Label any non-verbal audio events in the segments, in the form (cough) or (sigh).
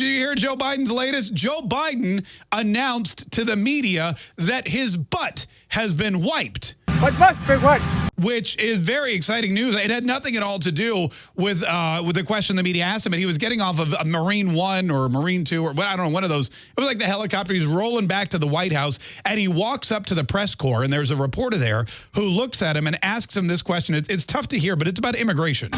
Did you hear Joe Biden's latest? Joe Biden announced to the media that his butt has been wiped. What must be what? Which is very exciting news. It had nothing at all to do with uh, with the question the media asked him. And he was getting off of a Marine One or Marine Two or what I don't know, one of those. It was like the helicopter. He's rolling back to the White House and he walks up to the press corps and there's a reporter there who looks at him and asks him this question. It's, it's tough to hear, but it's about immigration.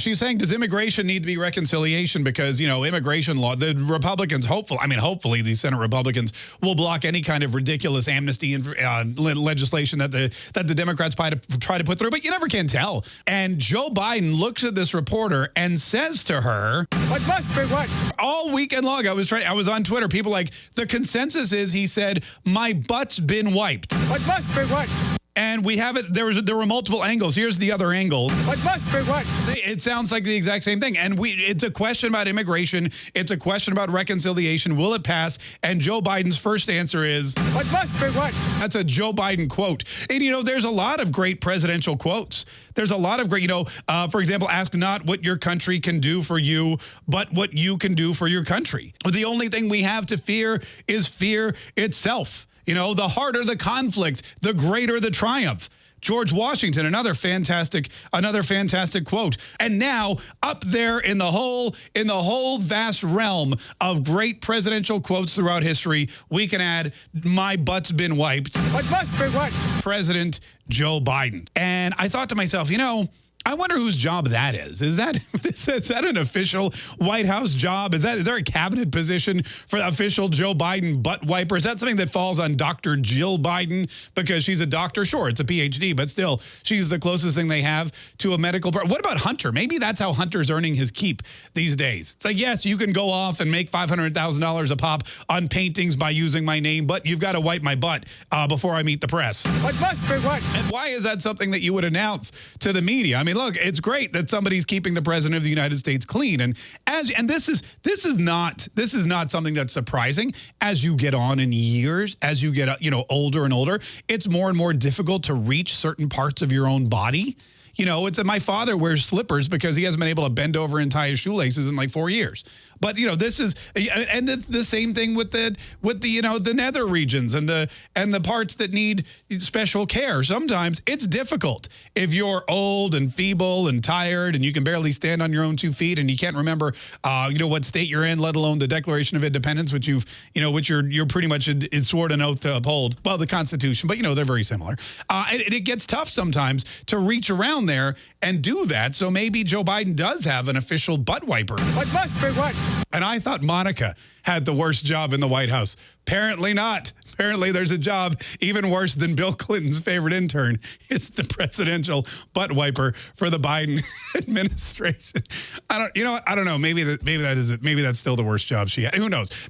She's saying, does immigration need to be reconciliation? Because, you know, immigration law, the Republicans, hopefully, I mean, hopefully these Senate Republicans will block any kind of ridiculous amnesty and uh, legislation that the that the Democrats try to, try to put through, but you never can tell. And Joe Biden looks at this reporter and says to her, What must be what? All weekend long, I was trying, I was on Twitter, people like, the consensus is he said, my butt's been wiped. What must be what? And we have it. There was there were multiple angles. Here's the other angle. What must be what? See, it sounds like the exact same thing. And we it's a question about immigration. It's a question about reconciliation. Will it pass? And Joe Biden's first answer is What must be what? That's a Joe Biden quote. And you know, there's a lot of great presidential quotes. There's a lot of great, you know, uh, for example, ask not what your country can do for you, but what you can do for your country. The only thing we have to fear is fear itself. You know, the harder the conflict, the greater the triumph. George Washington, another fantastic, another fantastic quote. And now up there in the whole, in the whole vast realm of great presidential quotes throughout history, we can add, my butt's been wiped. What must be what? President Joe Biden. And I thought to myself, you know, I wonder whose job that is. Is that (laughs) is that an official White House job? Is that is there a cabinet position for the official Joe Biden butt wiper? Is that something that falls on Dr. Jill Biden because she's a doctor? Sure, it's a PhD, but still, she's the closest thing they have to a medical. What about Hunter? Maybe that's how Hunter's earning his keep these days. It's like yes, you can go off and make five hundred thousand dollars a pop on paintings by using my name, but you've got to wipe my butt uh, before I meet the press. What must be what? And why is that something that you would announce to the media? I mean mean, look, it's great that somebody's keeping the president of the United States clean. And as and this is this is not this is not something that's surprising. As you get on in years, as you get uh, you know older and older, it's more and more difficult to reach certain parts of your own body. You know, it's my father wears slippers because he hasn't been able to bend over and tie his shoelaces in like four years. But you know, this is and the, the same thing with the with the you know the nether regions and the and the parts that need special care. Sometimes it's difficult if you're old and feeble and tired and you can barely stand on your own two feet and you can't remember uh, you know what state you're in, let alone the Declaration of Independence, which you've you know which you're you're pretty much is sworn an oath to uphold. Well, the Constitution, but you know they're very similar. Uh, and, it gets tough sometimes to reach around there and do that. So maybe Joe Biden does have an official butt wiper. Must be what? And I thought Monica had the worst job in the White House. Apparently not. Apparently there's a job even worse than Bill Clinton's favorite intern. (laughs) It's the presidential butt wiper for the Biden (laughs) administration. I don't, you know, I don't know. Maybe that, maybe that is, maybe that's still the worst job she had. Who knows?